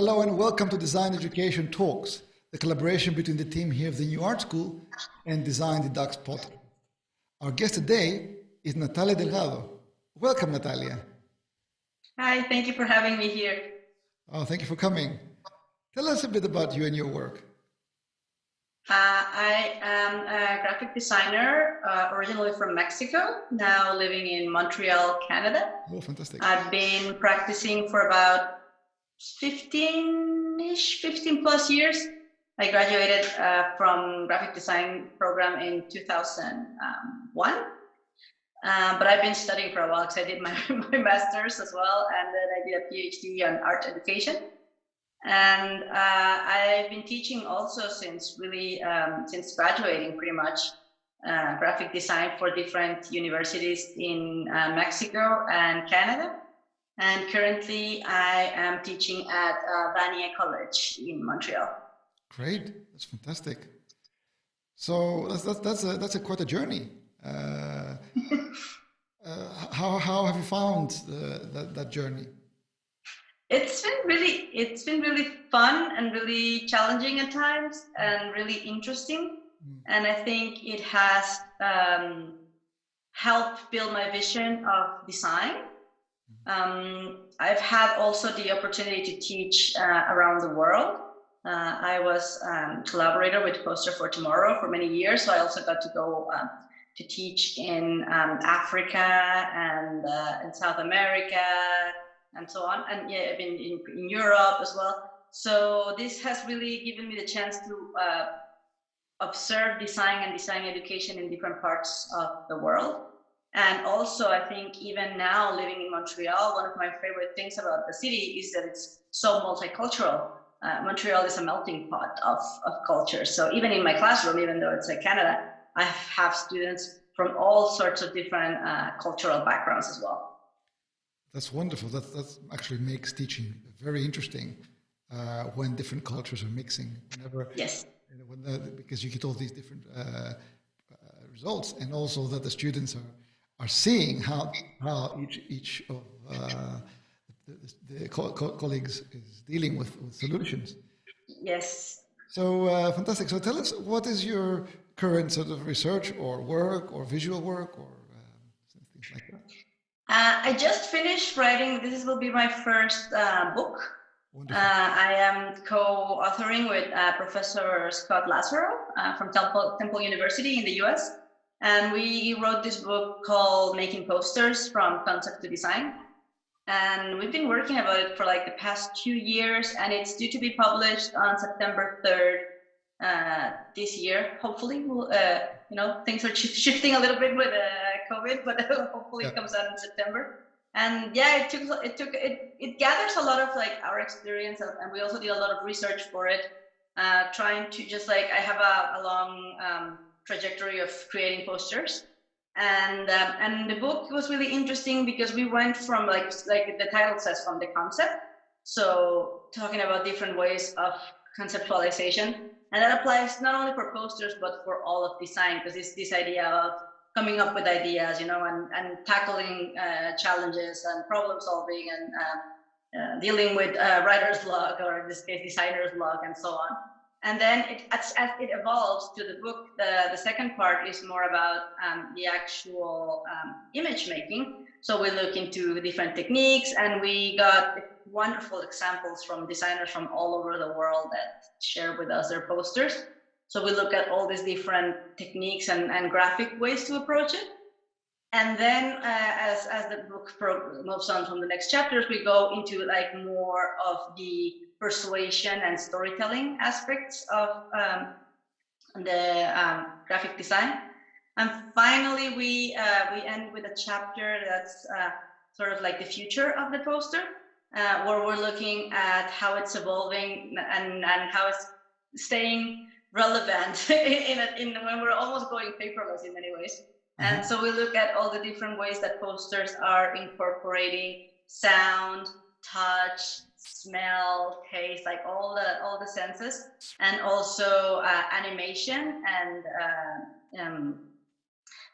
Hello and welcome to Design Education Talks, the collaboration between the team here of the New Art School and Design the Ducks podcast. Our guest today is Natalia Delgado. Welcome, Natalia. Hi, thank you for having me here. Oh, thank you for coming. Tell us a bit about you and your work. Uh, I am a graphic designer, uh, originally from Mexico, now living in Montreal, Canada. Oh, fantastic. I've been practicing for about 15-ish, 15 plus years. I graduated uh, from graphic design program in 2001. Um, but I've been studying for a while because I did my, my master's as well, and then I did a PhD on art education. And uh, I've been teaching also since really, um, since graduating pretty much, uh, graphic design for different universities in uh, Mexico and Canada. And currently I am teaching at uh, Vanier College in Montreal. Great, that's fantastic. So that's, that's, that's, a, that's a quite a journey. Uh, uh, how, how have you found that, that journey? It's been really, it's been really fun and really challenging at times and really interesting. Mm. And I think it has um, helped build my vision of design. Um, I've had also the opportunity to teach uh, around the world. Uh, I was um, collaborator with Poster for Tomorrow for many years, so I also got to go um, to teach in um, Africa and uh, in South America, and so on. And yeah, I've been in, in Europe as well. So this has really given me the chance to uh, observe design and design education in different parts of the world. And also, I think even now living in Montreal, one of my favorite things about the city is that it's so multicultural. Uh, Montreal is a melting pot of, of cultures. So even in my classroom, even though it's a Canada, I have students from all sorts of different uh, cultural backgrounds as well. That's wonderful. That that actually makes teaching very interesting uh, when different cultures are mixing. Whenever, yes. when the, because you get all these different uh, uh, results, and also that the students are are seeing how how each each of uh, the, the co co colleagues is dealing with, with solutions. Yes. So uh, fantastic. So tell us, what is your current sort of research or work or visual work or uh, things like that? Uh, I just finished writing, this will be my first uh, book. Uh, I am co-authoring with uh, Professor Scott Laserow uh, from Temple, Temple University in the US. And we wrote this book called Making Posters from Concept to Design. And we've been working about it for like the past two years and it's due to be published on September 3rd uh, this year. Hopefully, we'll, you know, things are shifting a little bit with COVID, but hopefully yeah. it comes out in September. And yeah, it took it took it it gathers a lot of like our experience, and we also did a lot of research for it, uh, trying to just like I have a, a long um, trajectory of creating posters, and um, and the book was really interesting because we went from like like the title says from the concept, so talking about different ways of conceptualization, and that applies not only for posters but for all of design because it's this idea of coming up with ideas, you know, and, and tackling uh, challenges and problem solving and uh, uh, dealing with uh, writer's block or in this case designer's block and so on. And then it, as, as, it evolves to the book, the, the second part is more about um, the actual um, image making. So we look into different techniques and we got wonderful examples from designers from all over the world that share with us their posters. So we look at all these different techniques and, and graphic ways to approach it. And then uh, as, as the book moves on from the next chapters, we go into like more of the persuasion and storytelling aspects of um, the um, graphic design. And finally, we, uh, we end with a chapter that's uh, sort of like the future of the poster, uh, where we're looking at how it's evolving and, and how it's staying relevant in, a, in when we're almost going paperless in many ways. And mm -hmm. so we look at all the different ways that posters are incorporating sound, touch, smell, taste, like all the all the senses, and also uh, animation and uh, um,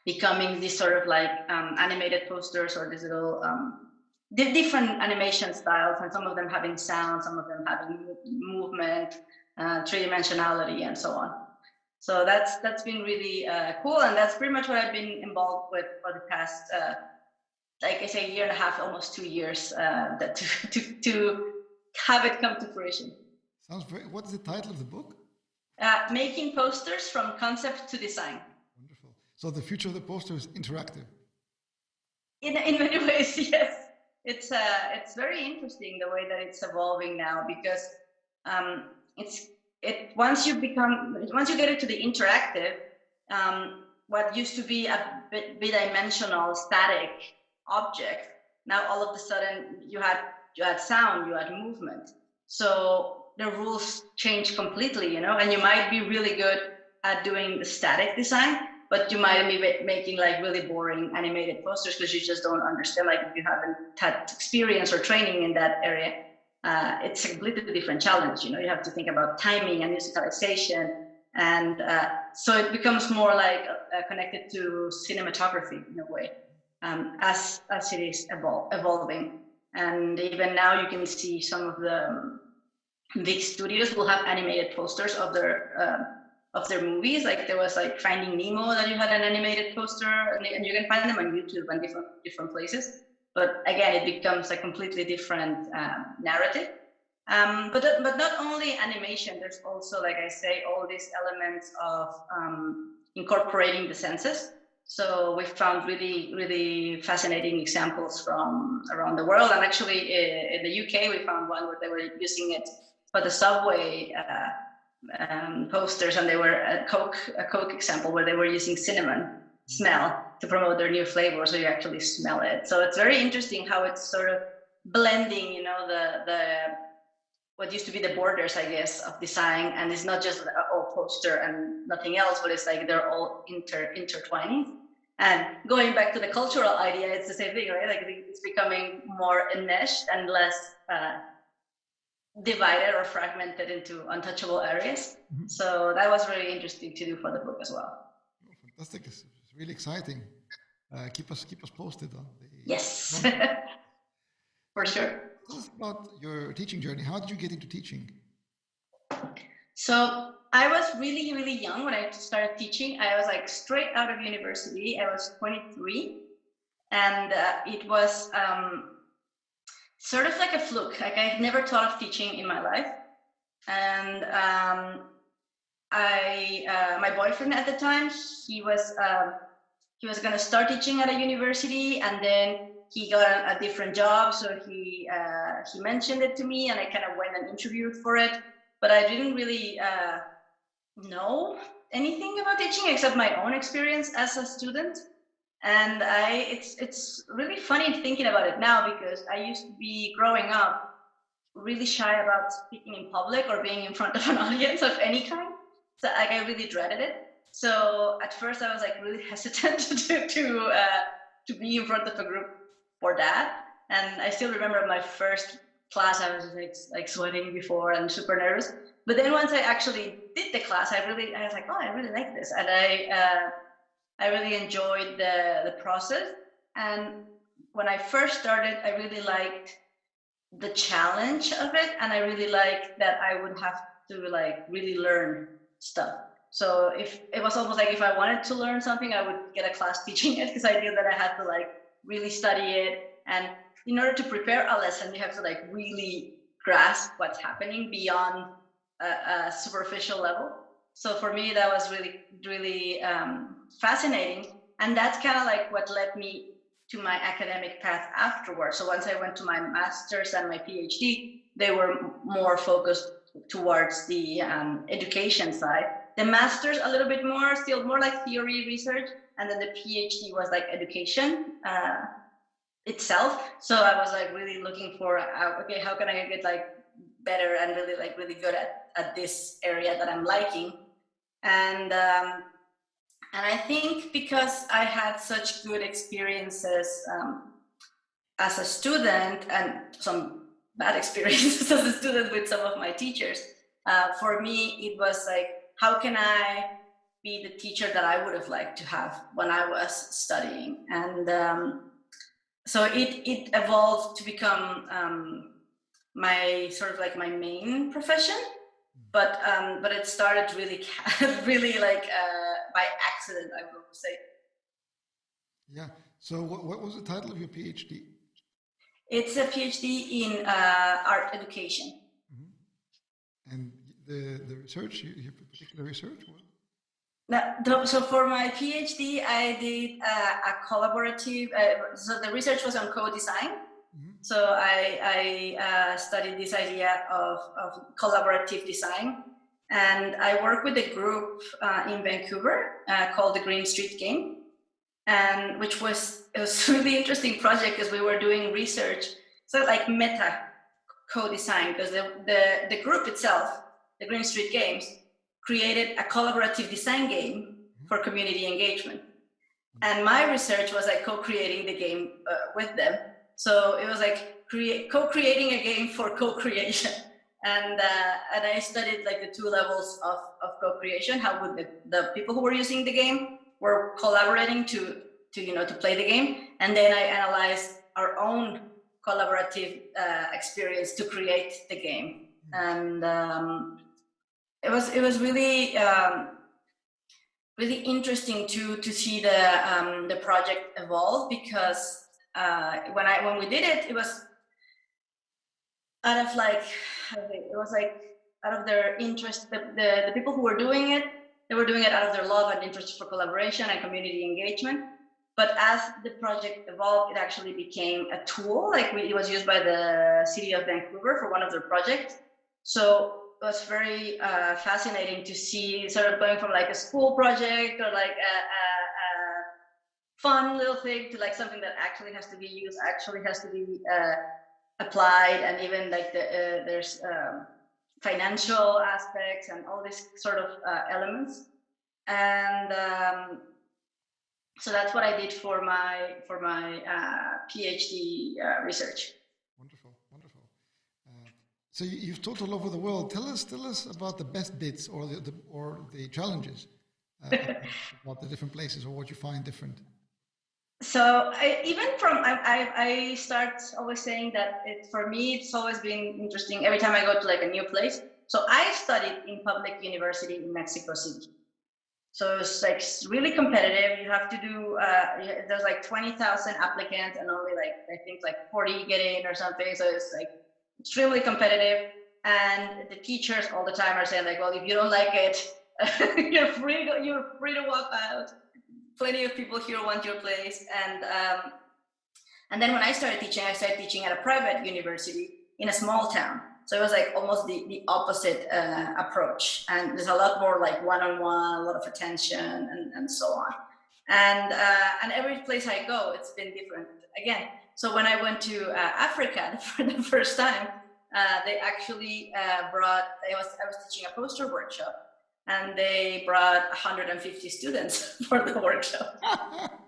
becoming these sort of like um, animated posters or these little um, different animation styles, and some of them having sound, some of them having movement, uh, three-dimensionality, and so on. So that's that's been really uh, cool, and that's pretty much what I've been involved with for the past, uh, like I say, a year and a half, almost two years, uh, that to, to to have it come to fruition. Sounds very. What is the title of the book? Uh, making posters from concept to design. Wonderful. So the future of the poster is interactive. In in many ways, yes. It's uh, it's very interesting the way that it's evolving now because um, it's it once you become once you get it to the interactive, um, what used to be a bit bidimensional static object, now all of a sudden you had you add sound, you add movement. So the rules change completely, you know, and you might be really good at doing the static design, but you might be making like really boring animated posters because you just don't understand, like if you haven't had experience or training in that area, uh, it's a completely different challenge. You know, you have to think about timing and musicalization. And uh, so it becomes more like uh, connected to cinematography in a way, um, as, as it is evol evolving. And even now you can see some of the um, big studios will have animated posters of their uh, of their movies. Like there was like Finding Nemo that you had an animated poster, and, and you can find them on YouTube and different different places. But again, it becomes a completely different um, narrative. Um, but but not only animation. There's also, like I say, all these elements of um, incorporating the senses. So we found really, really fascinating examples from around the world. And actually, in the UK, we found one where they were using it for the subway uh, um, posters, and they were a Coke, a Coke example where they were using cinnamon smell to promote their new flavor, so you actually smell it. So it's very interesting how it's sort of blending, you know, the the what used to be the borders, I guess, of design, and it's not just a oh, poster and nothing else, but it's like they're all inter intertwining. And going back to the cultural idea, it's the same thing, right? Like it's becoming more enmeshed and less uh, divided or fragmented into untouchable areas. Mm -hmm. So that was really interesting to do for the book as well. Oh, fantastic! It's really exciting. Uh, keep us keep us posted on the. Yes, for sure. Tell us about your teaching journey. How did you get into teaching? So I was really really young when I started teaching. I was like straight out of university. I was 23, and uh, it was. Um, sort of like a fluke. Like I never thought of teaching in my life, and um, I uh, my boyfriend at the time he was uh, he was gonna start teaching at a university, and then he got a, different job, so he uh, he mentioned it to me, and I kind of went and interviewed for it, but I didn't really uh, know anything about teaching except my own experience as a student and I it's it's really funny thinking about it now because I used to be growing up really shy about speaking in public or being in front of an audience of any kind. So like I really dreaded it. So at first I was like really hesitant to to uh, to be in front of a group for that. And I still remember my first class I was like like sweating before and super nervous. But then once I actually did the class, I really I was like, oh, I really like this, and I. Uh, I really enjoyed the, the process. And when I first started, I really liked the challenge of it. And I really liked that I would have to like really learn stuff. So if it was almost like if I wanted to learn something, I would get a class teaching it because I knew that I had to like really study it. And in order to prepare a lesson, you have to like really grasp what's happening beyond a, a superficial level. So for me, that was really, really um, fascinating. And that's kind of like what led me to my academic path afterwards. So once I went to my master's and my PhD, they were more focused towards the um, education side. The master's a little bit more, still more like theory research, and then the PhD was like education uh, itself. So I was like really looking for, uh, okay, how can I get like better and really like really good at, at this area that I'm liking and um, and I think because I had such good experiences um, as a student and some bad experiences as a student with some of my teachers, uh, for me it was like, how can I be the teacher that I would have liked to have when I was studying? And um, so it it evolved to become um, my sort of like my main profession, but um, but it started really really like uh, by accident, I would say. Yeah. So what, what was the title of your PhD? It's a PhD in uh, art education. Mm -hmm. And the the research, you, you particular research? What? Now, so for my PhD, I did uh, a collaborative, uh, so the research was on co-design. Mm -hmm. So I, I uh, studied this idea of, of collaborative design. And I work with a group uh, in Vancouver uh, called the Green Street Game. And which was, it was a really interesting project because we were doing research. So like meta co-design because the, the, the group itself, the Green Street Games, created a collaborative design game for community engagement. And my research was like co-creating the game uh, with them. So it was like create co-creating a game for co-creation. And, uh, and I studied like the two levels of, of co-creation, how would the, the people who were using the game were collaborating to, to, you know, to play the game. And then I analyzed our own collaborative uh, experience to create the game. And um, it was it was really um, really interesting to to see the um, the project evolve because uh, when I when we did it, it was out of like it was like out of their interest. The, the the people who were doing it, they were doing it out of their love and interest for collaboration and community engagement. But as the project evolved, it actually became a tool. Like we, it was used by the city of Vancouver for one of their projects. So was very uh, fascinating to see sort of going from like a school project or like a, a, a, fun little thing to like something that actually has to be used, actually has to be uh, applied, and even like the, uh, there's um, financial aspects and all these sort of uh, elements. And um, so that's what I did for my for my uh, PhD uh, research. So you've taught all over the world. Tell us, tell us about the best bits or the, the or the challenges uh, about the different places or what you find different. So I, even from I, I, I start always saying that it for me it's always been interesting every time I go to like a new place. So I studied in public university in Mexico City. So it's like really competitive. You have to do, uh, there's like 20,000 applicants and only like, I think like 40 get in or something. So it's like extremely competitive and the teachers all the time are saying like well if you don't like it you're free to you're free to walk out. Plenty of people here want your place. And um, and then when i started teaching i started teaching at a private university in a small town. So it was like almost the, the opposite uh, approach. And there's a lot more like one-on-one a lot of attention and, and so on. And uh, and every place i go it's been different. Again so when I went to uh, Africa for the first time, uh, they actually uh, brought, I was, I was teaching a poster workshop and they brought 150 students for the workshop.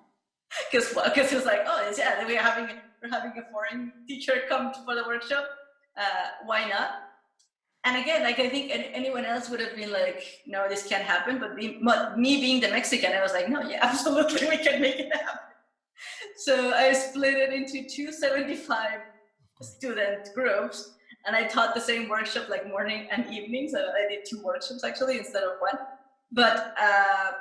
Because because it was like, oh, yeah, we're having, we're having a foreign teacher come for the workshop. Uh, why not? And again, like I think anyone else would have been like, no, this can't happen. But me, me being the Mexican, I was like, no, yeah, absolutely, we can make it happen so I split it into two 75 student groups and I taught the same workshop like morning and evening. So I did two workshops actually instead of one. But uh,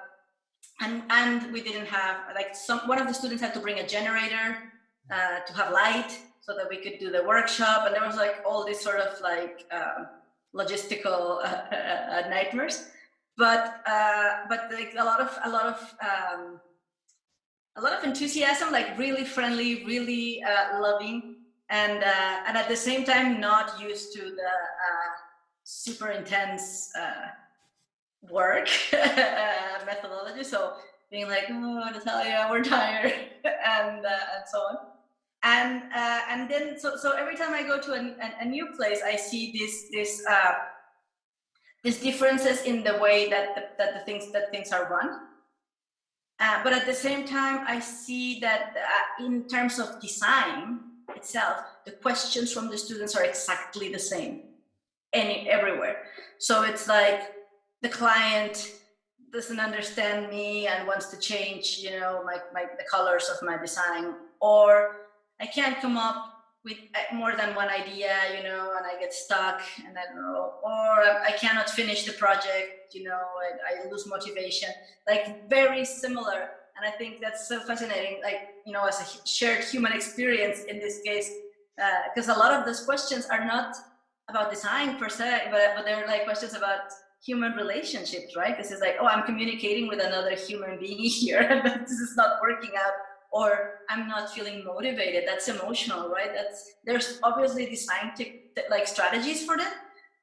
and and we didn't have like some one of the students had to bring a generator uh, to have light so that we could do the workshop. And there was like all these sort of like um, logistical uh, nightmares. But uh, but like a lot of a lot of um, a lot of enthusiasm, like really friendly, really uh, loving, and uh, and at the same time not used to the uh, super intense uh, work uh, methodology. So being like, oh, Natalia, we're tired, and and so on. And and then so so every time I go to a, a, a new place, I see this this these differences in the way that the, that the things that things are run uh, but at the same time, I see that uh, in terms of design itself, the questions from the students are exactly the same any everywhere. So it's like the client doesn't understand me and wants to change, you know, my, my the colors of my design, or I can't come up with uh, more than one idea, you know, and I get stuck and I don't know, or I cannot finish the project, you know, I, I lose motivation, like very similar. And I think that's so fascinating, like, you know, as a shared human experience in this case, because uh, a lot of those questions are not about design per se, but, but they're like questions about human relationships, right? This is like, oh, I'm communicating with another human being here, but this is not working out or I'm not feeling motivated. That's emotional, right? That's there's obviously design like strategies for that,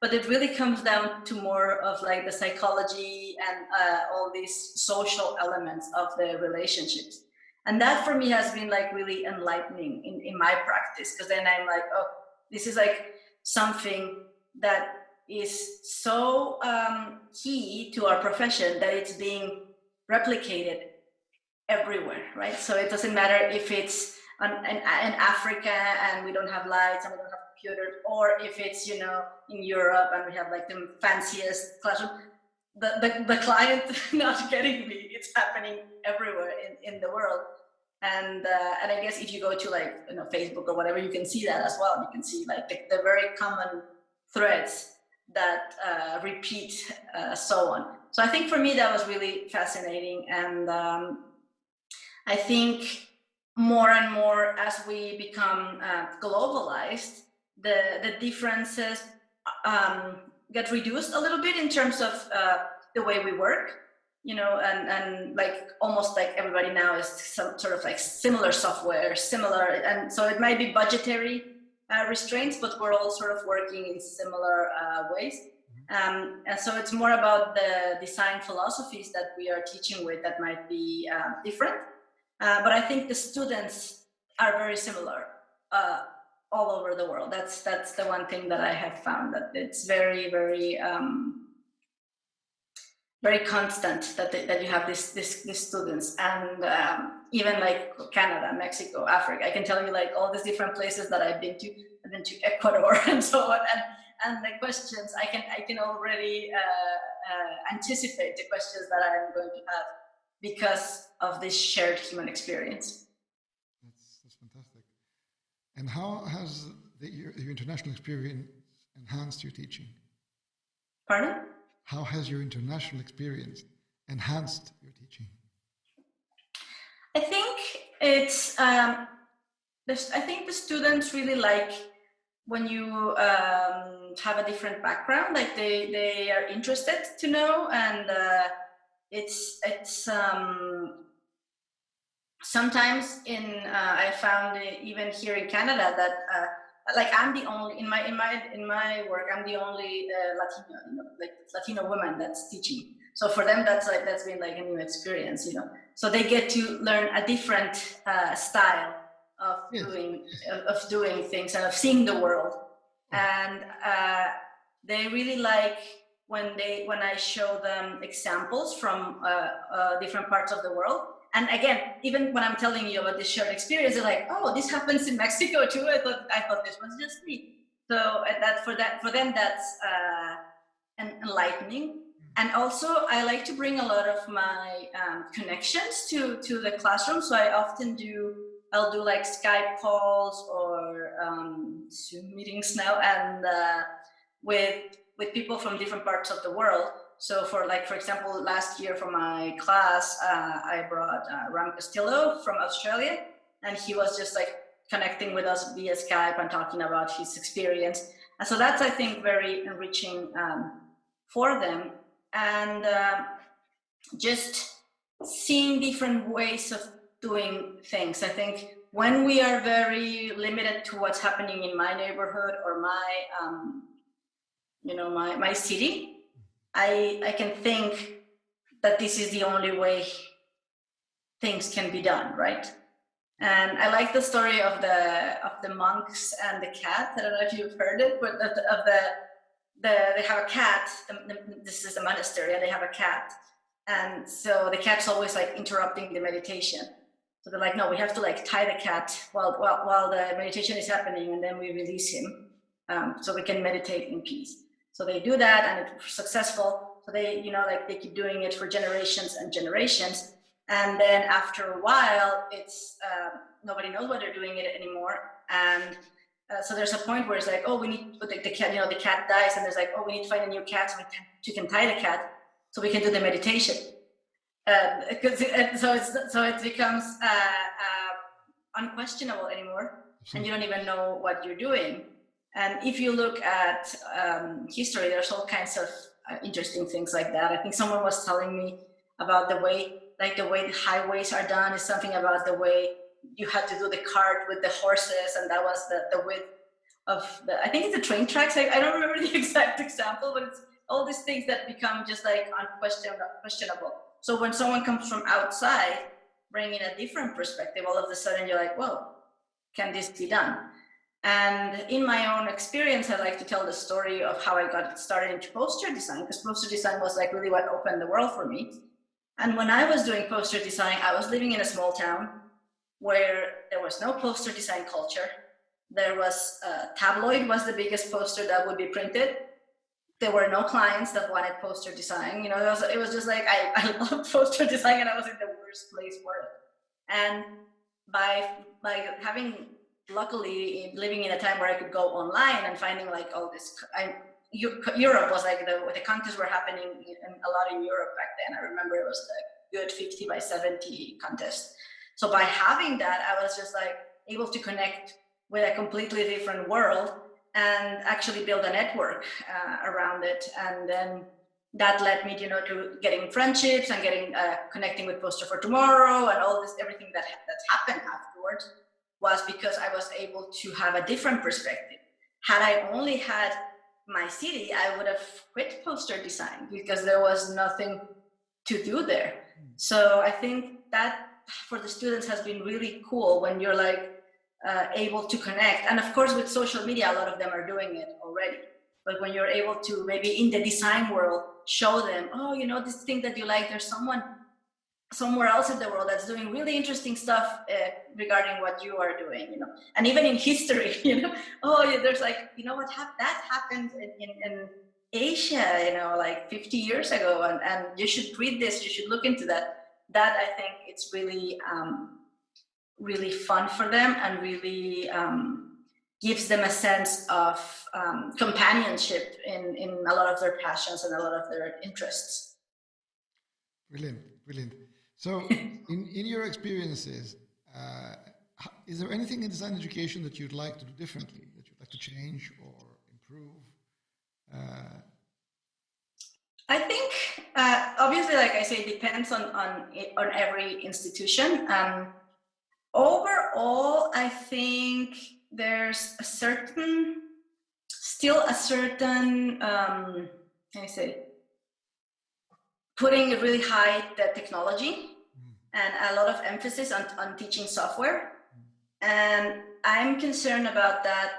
but it really comes down to more of like the psychology and uh, all these social elements of the relationships. And that for me has been like really enlightening in, in my practice because then I'm like, oh, this is like something that is so um, key to our profession that it's being replicated everywhere, right? So it doesn't matter if it's in, in, Africa and we don't have lights and we don't have or if it's, you know, in Europe and we have like the fanciest classroom. The, the, the client not getting me, it's happening everywhere in, in the world. And, uh, and I guess if you go to like, you know, Facebook or whatever, you can see that as well. You can see like the, the very common threads that uh, repeat uh, so on. So I think for me that was really fascinating and um, I think more and more as we become uh, globalized, the, the differences um, get reduced a little bit in terms of uh, the way we work, you know, and, and like almost like everybody now is some sort of like similar software, similar, and so it might be budgetary uh, restraints, but we're all sort of working in similar uh, ways. Mm-hmm. Um, and so it's more about the design philosophies that we are teaching with that might be uh, different. Uh, but I think the students are very similar uh, all over the world. That's that's the one thing that I have found that it's very very um, very constant that that you have this this these students and um, even like Canada, Mexico, Africa. I can tell you like all these different places that I've been to. I've been to Ecuador and so on. And and the questions I can I can already uh, uh anticipate the questions that I'm going to have because of this shared human experience. That's, that's fantastic. And how has the, your, your international experience enhanced your teaching? Pardon? How has your international experience enhanced your teaching? I think it's, um, I think the students really like when you um, have a different background, like they, they are interested to know and uh, it's it's um, sometimes in uh, I found even here in Canada that uh, like I'm the only in my in my in my work I'm the only uh, Latino you know, like Latino woman that's teaching. So for them that's like that's been like a new experience, you know. So they get to learn a different uh, style of yes. doing of, of, doing things and of seeing the world, and uh, they really like when they when I show them examples from uh, uh, different parts of the world. And again, even when I'm telling you about this shared experience, they're like, "Oh, this happens in Mexico too." I thought I thought this was just me. So uh, that for that for them that's uh, enlightening. And also, I like to bring a lot of my um, connections to to the classroom. So I often do I'll do like Skype calls or um, Zoom meetings now, and uh, with with people from different parts of the world. So for like, for example, last year for my class, uh, I brought uh, Ram Castillo from Australia, and he was just like connecting with us via Skype and talking about his experience. And so that's, I think, very enriching um, for them. And uh, just seeing different ways of doing things. I think when we are very limited to what's happening in my neighborhood or my um, you know, my, my city, I, I can think that this is the only way things can be done, right? And I like the story of the of the monks and the cat. I don't know if you've heard it, but of the, of the, the they have a cat. The, the, this is a monastery, and they have a cat. And so the cat's always like interrupting the meditation. So they're like, no, we have to like tie the cat while while, while the meditation is happening, and then we release him, um, so we can meditate in peace. So they do that and it's successful. So they, you know, like they keep doing it for generations and generations. And then after a while, it's uh, nobody knows why they're doing it anymore. And uh, so there's a point where it's like, oh, we need the, the, cat, you know, the cat dies, and there's like, oh, we need to find a new cat so we can, tie the cat so we can do the meditation. Because uh, so it's so it becomes uh, uh, unquestionable anymore, and you don't even know what you're doing. And if you look at um, history, there's all kinds of uh, interesting things like that. I think someone was telling me about the way, like the way the highways are done is something about the way you had to do the cart with the horses, and that was the, the width of the, I think it's the train tracks. I, I don't remember the exact example, but it's all these things that become just like unquestionable. So when someone comes from outside, bringing a different perspective, all of a sudden you're like, well, can this be done? And in my own experience, I like to tell the story of how I got started into poster design, because poster design was like really what opened the world for me. And when I was doing poster design, I was living in a small town where there was no poster design culture. There was uh, tabloid was the biggest poster that would be printed. There were no clients that wanted poster design. You know, it was, it was just like, I, I loved poster design and I was in the worst place for it. And by, by having, luckily living in a time where I could go online and finding like all this, I, Europe was like the, the contests were happening in, a lot in Europe back then. I remember it was a good 50 by 70 contest. So by having that, I was just like able to connect with a completely different world and actually build a network uh, around it. And then that led me, you know, to getting friendships and getting uh, connecting with Poster for Tomorrow and all this, everything that that's happened afterwards was because I was able to have a different perspective. Had I only had my city, I would have quit poster design because there was nothing to do there. So I think that for the students has been really cool when you're like uh, able to connect. And of course, with social media, a lot of them are doing it already. But when you're able to maybe in the design world, show them, oh, you know, this thing that you like, there's someone somewhere else in the world that's doing really interesting stuff uh, regarding what you are doing, you know, and even in history, you know, oh, yeah, there's like, you know, what hap that happened in, in, in, Asia, you know, like 50 years ago, and, and you should read this, you should look into that that I think it's really, um, really fun for them and really um, gives them a sense of um, companionship in, in a lot of their passions and a lot of their interests. Brilliant, brilliant. So in, in your experiences, uh, is there anything in design education that you'd like to do differently, that you'd like to change or improve? Uh, I think uh, obviously, like I say, it depends on on on every institution. Um, overall, I think there's a certain, still a certain, um, can I say, putting a really high the technology and a lot of emphasis on, on teaching software. And I'm concerned about that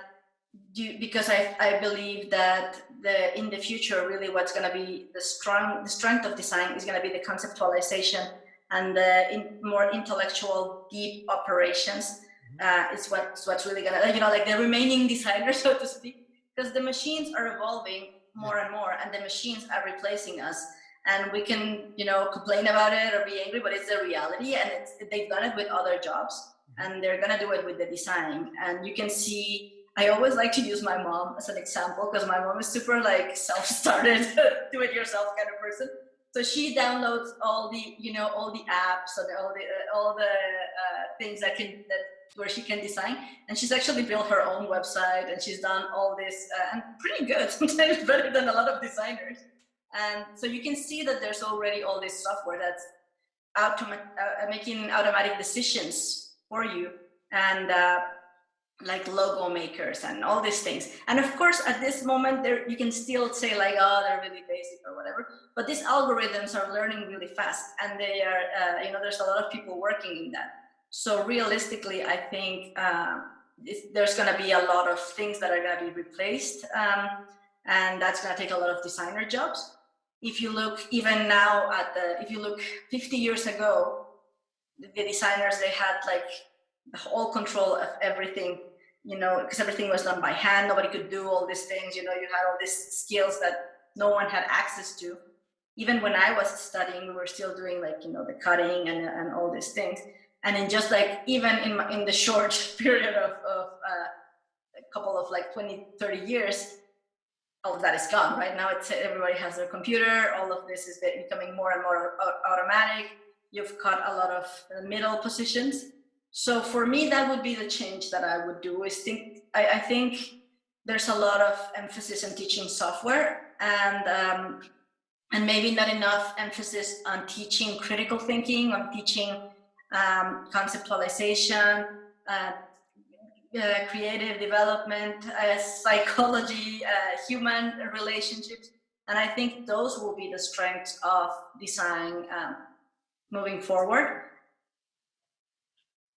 because I, I believe that the in the future really what's going to be the strong the strength of design is going to be the conceptualization and the in, more intellectual deep operations mm-hmm. uh, is what's what's really gonna you know like the remaining designer so to speak because the machines are evolving more and more and the machines are replacing us and we can you know complain about it or be angry but it's the reality and it's, they've done it with other jobs mm-hmm. and they're gonna do it with the design and you can see I always like to use my mom as an example because my mom is super like self-started, do-it-yourself kind of person. So she downloads all the, you know, all the apps and all the uh, all the uh, things that can that where she can design. And she's actually built her own website and she's done all this uh, and pretty good, sometimes better than a lot of designers. And so you can see that there's already all this software that's automa uh, making automatic decisions for you. And uh, like logo makers and all these things. And of course, at this moment, there you can still say like, oh, they're really basic or whatever. But these algorithms are learning really fast, and they are, uh, you know, there's a lot of people working in that. So realistically, I think uh, there's going to be a lot of things that are going to be replaced, um, and that's going to take a lot of designer jobs. If you look even now at the, if you look 50 years ago, the designers they had like all control of everything, you know, because everything was done by hand. Nobody could do all these things. You know, you had all these skills that no one had access to. even when I was studying, we were still doing like, you know, the cutting and, and all these things. And in just like, even in, in the short period of, of uh, a couple of like 20, 30 years, all of that is gone. Right now, it's everybody has their computer. All of this is becoming more and more automatic. You've cut a lot of middle positions. So for me, that would be the change that I would do is think, I, I think there's a lot of emphasis on teaching software and um, and maybe not enough emphasis on teaching critical thinking, on teaching um, conceptualization, uh, uh, creative development, uh, psychology, uh, human relationships. And I think those will be the strengths of design um, moving forward.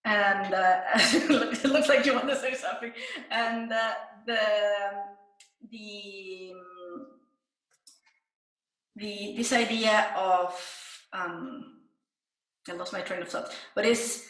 And uh, it looks like you want to say something. And uh, the, the the this idea of um, I lost my train of thought, but is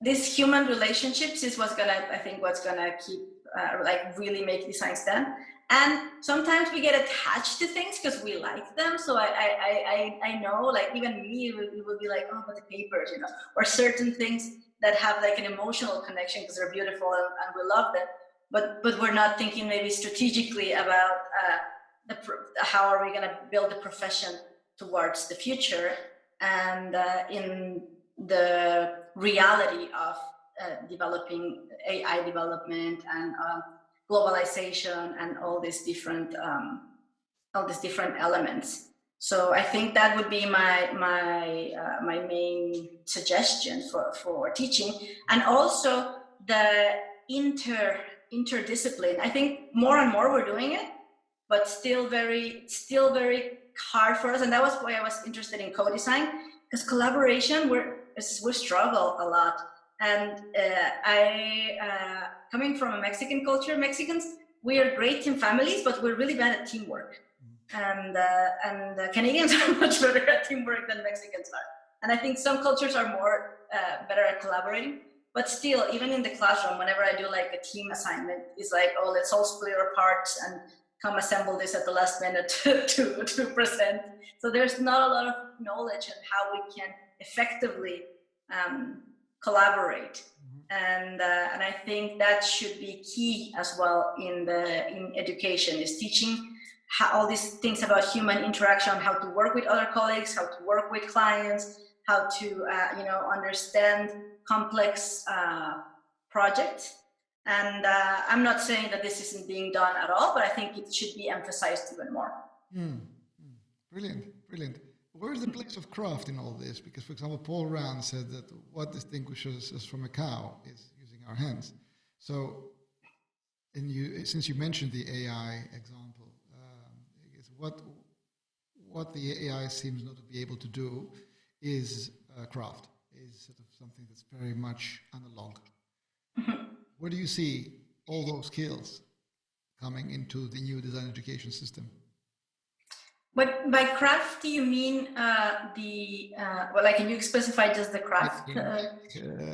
this human relationships is what's gonna I think what's gonna keep uh, like really make design stand. And sometimes we get attached to things because we like them. So I, I, I, I know like even me, we will be like, oh, but the papers, you know, or certain things that have like an emotional connection because they're beautiful and, and, we love them. But, but we're not thinking maybe strategically about uh, the, how are we going to build the profession towards the future and uh, in the reality of uh, developing AI development and uh, globalization and all these different um, all these different elements. So I think that would be my my uh, my main suggestion for for teaching, and also the inter interdiscipline. I think more and more we're doing it, but still very, still very hard for us. And that was why I was interested in co-design because collaboration, we're, we struggle a lot. And uh, I, uh, coming from a Mexican culture, Mexicans, we are great in families, but we're really bad at teamwork. And, uh, and Canadians are much better at teamwork than Mexicans are. And I think some cultures are more uh, better at collaborating. But still, even in the classroom, whenever I do like a team assignment, it's like, oh, let's all split our parts and come assemble this at the last minute to, to, to present. So there's not a lot of knowledge on how we can effectively um, collaborate. Mm -hmm. And, uh, and I think that should be key as well in the in education is teaching how, all these things about human interaction, how to work with other colleagues, how to work with clients, how to uh, you know understand complex uh, projects and uh, I'm not saying that this isn't being done at all, but I think it should be emphasized even more. Mm. Brilliant, brilliant. Where is the place of craft in all this? Because, for example, Paul Rand said that what distinguishes us from a cow is using our hands. So, you, since you mentioned the AI example, um, what what the AI seems not to be able to do is uh, craft, is sort of something that's very much analog. Mm-hmm. Where do you see all those skills coming into the new design education system? But by craft, do you mean uh, the, uh, well, like, can you specify just the craft? Uh, uh,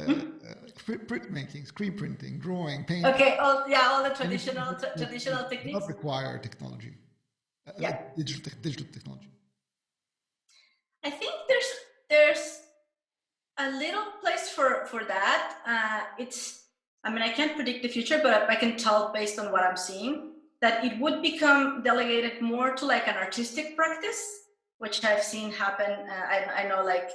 hmm? print making, screen printing, drawing, painting. Okay, all, yeah, all the traditional traditional techniques. Not require technology. Uh, yeah. digital, te digital technology. I think there's there's a little place for for that. Uh, it's I mean, I can't predict the future, but I can tell based on what I'm seeing that it would become delegated more to like an artistic practice, which I've seen happen. Uh, I, I know like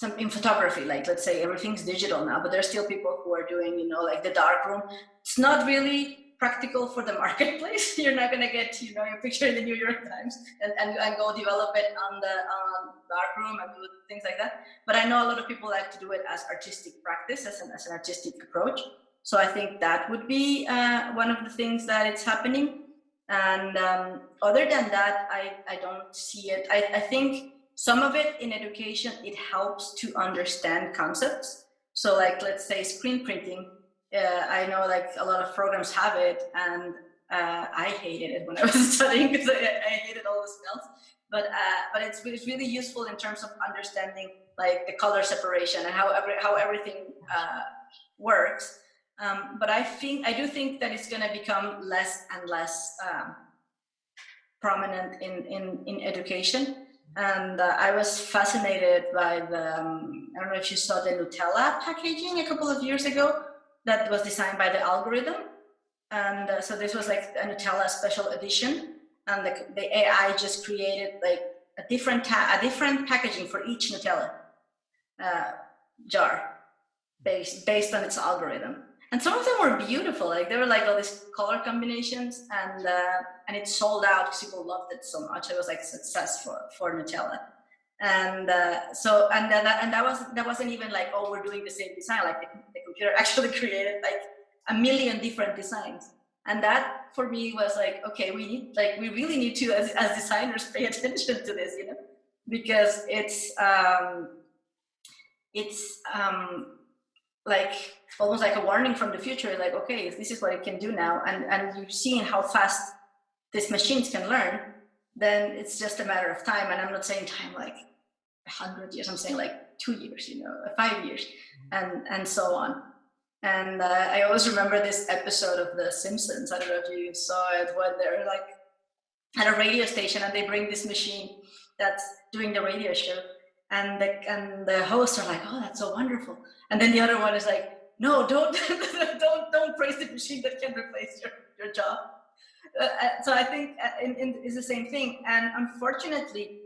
some in photography, like let's say everything's digital now, but there's still people who are doing, you know, like the dark room. It's not really practical for the marketplace. You're not gonna get, you know, your picture in the New York Times and, and, and go develop it on the on dark room and do things like that. But I know a lot of people like to do it as artistic practice, as an, as an artistic approach. So I think that would be uh, one of the things that it's happening. And um, other than that, I, I don't see it. I, I think some of it in education, it helps to understand concepts. So like, let's say screen printing, uh, I know like a lot of programs have it and uh, I hated it when I was studying because I, I, hated all the smells. But uh, but it's, it's really useful in terms of understanding like the color separation and how every, how everything uh, works. Um, but I think I do think that it's going to become less and less um, prominent in, in, in education. And uh, I was fascinated by the, um, I don't know if you saw the Nutella packaging a couple of years ago that was designed by the algorithm. And uh, so this was like a Nutella special edition. And the, the AI just created like a different, a different packaging for each Nutella uh, jar based, based on its algorithm and some of them were beautiful like they were like all these color combinations and uh, and it sold out because people loved it so much. It was like success for for nutella. And uh, so and then and that was that wasn't even like oh we're doing the same design. Like the, the computer actually created like a million different designs. And that for me was like okay we need like we really need to as, as designers pay attention to this you know? Because it's um it's um like almost like a warning from the future like okay this is what it can do now. And and you're seeing how fast these machines can learn then it's just a matter of time. And i'm not saying time like 100 years. I'm saying like two years you know five years and and so on. And uh, i always remember this episode of the simpsons. I don't know if you saw it where they're like at a radio station and they bring this machine that's doing the radio show and the and the hosts are like oh that's so wonderful and then the other one is like, no, don't, don't, don't praise the machine that can replace your, your job. Uh, uh so I think uh, in, in, it's the same thing. And unfortunately,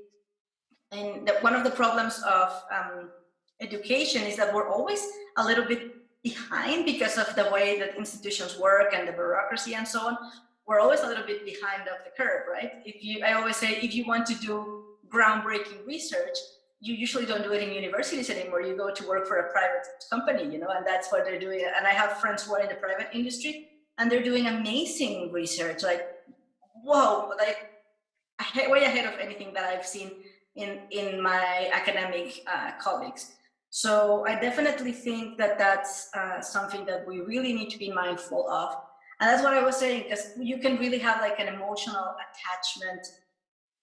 and one of the problems of um, education is that we're always a little bit behind because of the way that institutions work and the bureaucracy and so on. We're always a little bit behind of the curve, right? If you, I always say, if you want to do groundbreaking research, you usually don't do it in universities anymore. You go to work for a private company, you know, and that's what they're doing. And I have friends who are in the private industry and they're doing amazing research, like, whoa, like way ahead of anything that I've seen in, in my academic uh, colleagues. So I definitely think that that's uh, something that we really need to be mindful of. And that's what I was saying, because you can really have like an emotional attachment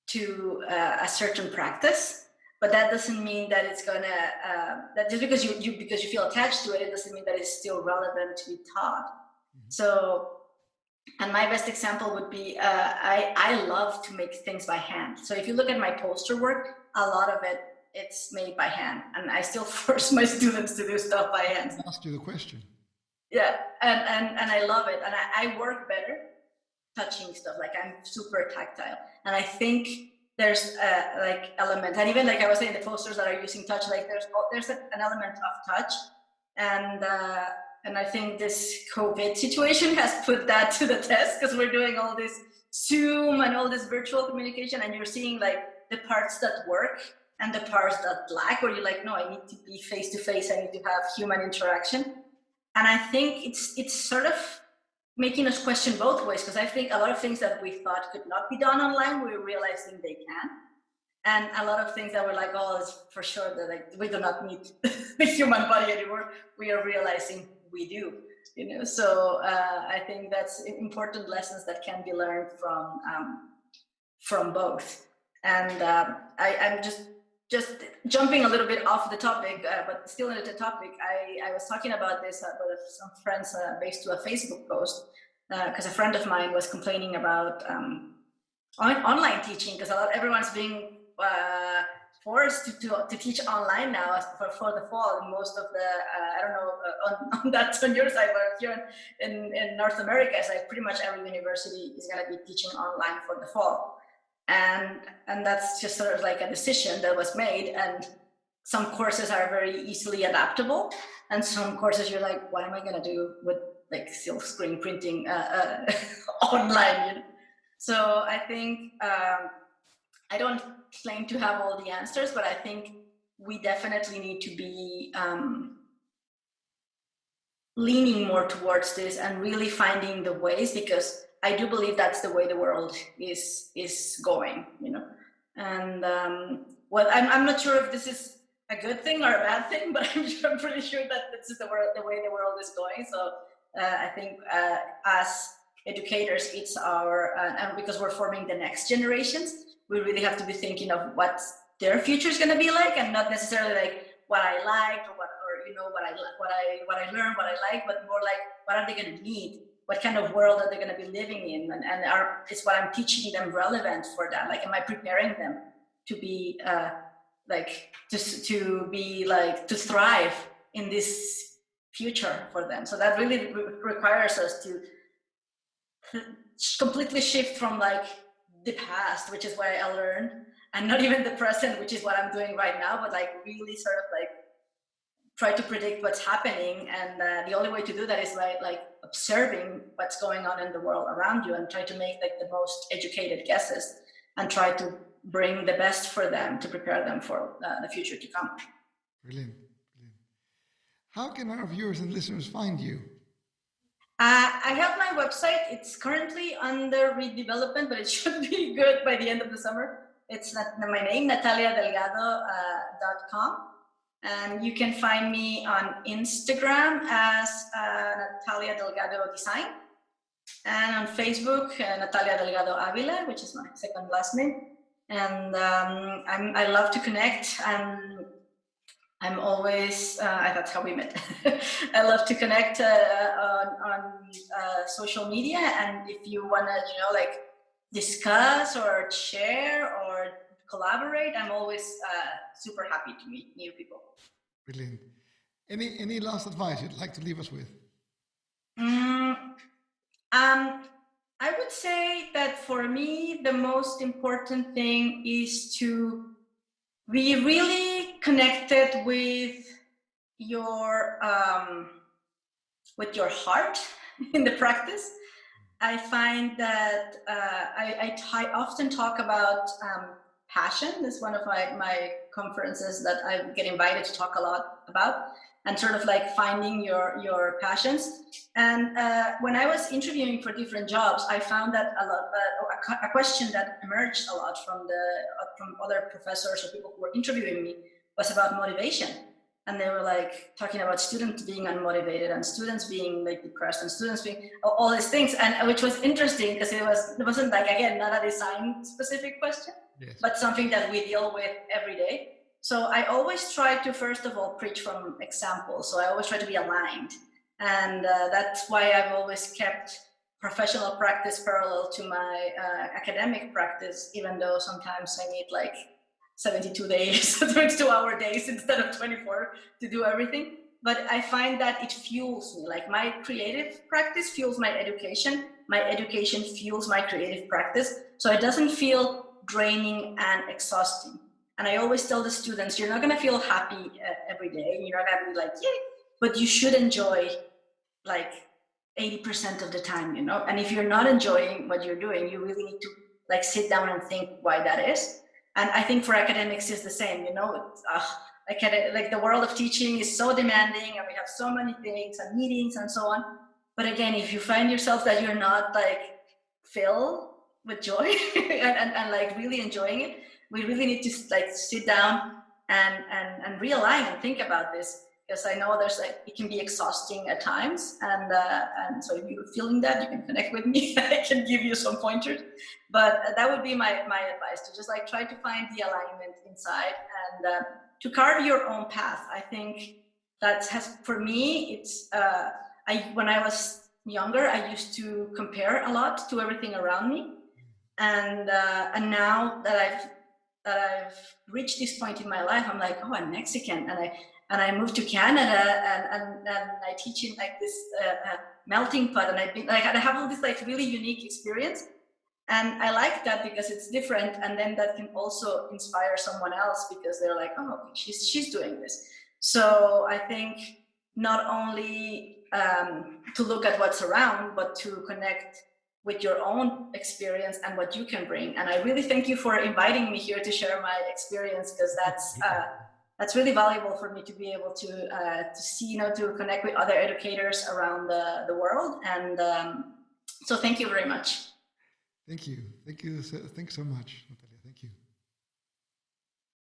to uh, a certain practice but that doesn't mean that it's gonna uh, that just because you, you because you feel attached to it it doesn't mean that it's still relevant to be taught. Mm -hmm. so and my best example would be uh, I I love to make things by hand. So if you look at my poster work a lot of it it's made by hand and I still force my students to do stuff by hand. Ask you the question. Yeah and and and I love it and I, I work better touching stuff like I'm super tactile. And I think there's a like element and even like i was saying the posters that are using touch like there's there's an element of touch. And uh, and i think this covid situation has put that to the test because we're doing all this zoom and all this virtual communication and you're seeing like the parts that work and the parts that lack where you're like no i need to be face to face i need to have human interaction. And i think it's it's sort of making us question both ways because I think a lot of things that we thought could not be done online, we're realizing they can. And a lot of things that were like, oh, it's for sure that like we do not need the human body anymore. We are realizing we do, you know. So uh, I think that's important lessons that can be learned from um, from both. And um, I, I'm just just jumping a little bit off the topic, uh, but still in the topic, I, I was talking about this uh, with some friends uh, based to a Facebook post, because uh, a friend of mine was complaining about um, on online teaching, because a lot everyone's being uh, forced to, to, to, teach online now for, for the fall. And most of the, uh, I don't know, on, on that on your side, but here in, in North America, it's like pretty much every university is going to be teaching online for the fall and and that's just sort of like a decision that was made and some courses are very easily adaptable and some courses you're like what am i going to do with like silk screen printing uh, uh, online you know? so i think um, i don't claim to have all the answers but i think we definitely need to be um, leaning more towards this and really finding the ways because I do believe that's the way the world is is going, you know. And um, well, I'm I'm not sure if this is a good thing or a bad thing, but I'm, sure, I'm pretty sure that this is the world, the way the world is going. So uh, I think uh, as educators, it's our uh, and because we're forming the next generations, we really have to be thinking of what their future is going to be like, and not necessarily like what I like or what or you know what I what I what I learn, what I like, but more like what are they going to need what kind of world are they going to be living in? And, and are is what i'm teaching them relevant for that? Like am i preparing them to be uh, like just to be like to thrive in this future for them? So that really re requires us to completely shift from like the past which is where i learned and not even the present which is what i'm doing right now but like really sort of like try to predict what's happening and uh, the only way to do that is by like observing what's going on in the world around you and try to make like the most educated guesses and try to bring the best for them to prepare them for uh, the future to come brilliant brilliant how can our viewers and listeners find you uh, I have my website. It's currently under redevelopment, but it should be good by the end of the summer. It's not, my name, nataliadelgado.com. Uh, and you can find me on Instagram as uh, Natalia Delgado Design and on Facebook, uh, Natalia Delgado Avila, which is my second last name. And um, i love to connect. I'm, I'm always, uh, that's how we met. I love to connect uh, on, on uh, social media. And if you want to, you know, like discuss or share or collaborate, I'm always uh, super happy to meet new people. Brilliant. Any any last advice you'd like to leave us with? Mm, um, I would say that for me, the most important thing is to be really connected with your um, with your heart in the practice. I find that uh, I, I often talk about um, passion. Is one of my, my conferences that I get invited to talk a lot about and sort of like finding your, your passions. And uh, when I was interviewing for different jobs, I found that a lot, uh, a, question that emerged a lot from the, uh, from other professors or people who were interviewing me was about motivation. And they were like talking about students being unmotivated and students being like depressed and students being all these things. And which was interesting because it was, it wasn't like, again, not a design specific question yes. but something that we deal with every day. So I always try to, first of all, preach from examples. So I always try to be aligned. And uh, that's why I've always kept professional practice parallel to my uh, academic practice, even though sometimes I need like 72 days, 22 hour days instead of 24 to do everything. But I find that it fuels me, like my creative practice fuels my education. My education fuels my creative practice. So it doesn't feel draining and exhausting. And I always tell the students, you're not going to feel happy uh, every day. You're not going to be like, yay, but you should enjoy like 80% of the time, you know? And if you're not enjoying what you're doing, you really need to like sit down and think why that is. And I think for academics is the same, you know, uh, like the world of teaching is so demanding and we have so many things and meetings and so on. But again, if you find yourself that you're not like filled with joy and, and, and like really enjoying it. We really need to like sit down and and and realign and think about this because I know there's like it can be exhausting at times and uh, and so if you're feeling that you can connect with me. I can give you some pointers. But that would be my my advice to just like try to find the alignment inside and uh, to carve your own path. I think that has for me it's uh, I when I was younger I used to compare a lot to everything around me and uh, and now that I've that I've reached this point in my life, I'm like, oh, I'm Mexican, and I and I moved to Canada, and and, and I teach in like this uh, uh, melting pot, and I've been like I have all this like really unique experience, and I like that because it's different, and then that can also inspire someone else because they're like, oh, she's she's doing this. So I think not only um, to look at what's around, but to connect with your own experience and what you can bring. And I really thank you for inviting me here to share my experience because that's uh, that's really valuable for me to be able to uh, to see, you know, to connect with other educators around the, the world. And um, so thank you very much. Thank you. Thank you. Thanks so much.